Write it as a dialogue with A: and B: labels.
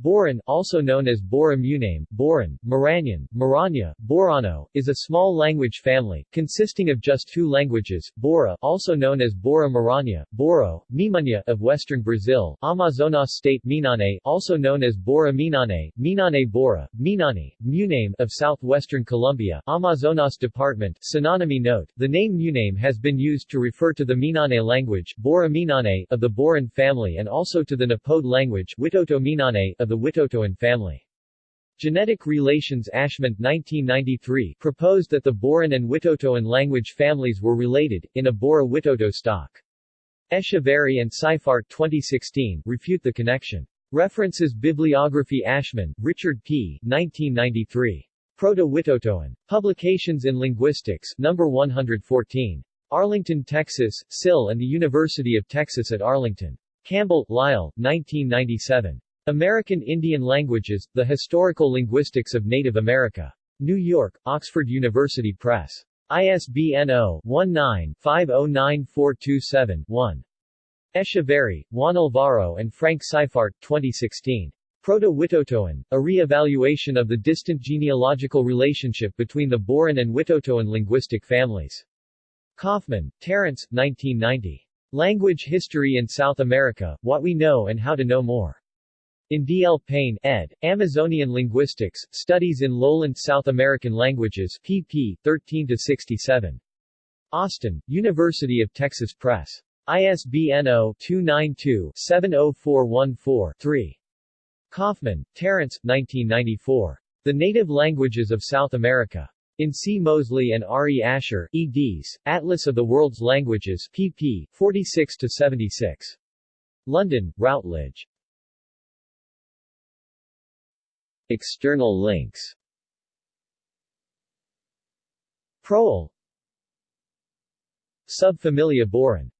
A: Boran, also known as Bora Muinane, Boran, Miranyan, Miranya, Borano, is a small language family, consisting of just two languages, Bora also known as Bora Miraña, Boro, Mimunya of western Brazil, Amazonas state Muinane also known as Bora Muinane, Muinane Bora, Muinani, Muname of southwestern Colombia, Amazonas department synonymy note, the name Muinane has been used to refer to the Muinane language, Bora Muinane of the Boran family and also to the Nipode language, Witoto Muinane of the Witotoan family. Genetic Relations Aschmann 1993 proposed that the Boran and Witotoan language families were related, in a Bora-Witoto stock. Echeverri and Seifart 2016 refute the connection. References Bibliography Aschmann, Richard P. 1993. Proto-Witotoan. Publications in Linguistics, No. 114. Arlington, Texas, SIL and the University of Texas at Arlington. Campbell, Lyle, 1997. American Indian Languages, The Historical Linguistics of Native America. New York, Oxford University Press. ISBN 0-19-509427-1. Echeverri, Juan Alvaro and Frank Seifart, 2016. Proto-Witotoan, a re-evaluation of the distant genealogical relationship between the Boran and Witotoan linguistic families. Kaufman, Terence, 1990. Language History in South America, What We Know and How to Know More. In D. L. Payne, ed., Amazonian Linguistics, Studies in Lowland South American Languages, pp. 13-67. Austin, University of Texas Press. ISBN 0-292-70414-3. Kaufman, Terence, 1994. The Native Languages of South America. In C. Mosley and R. E. Asher, eds., Atlas of the World's Languages, pp. 46-76. London, Routledge. External links. Proel Subfamilia Boran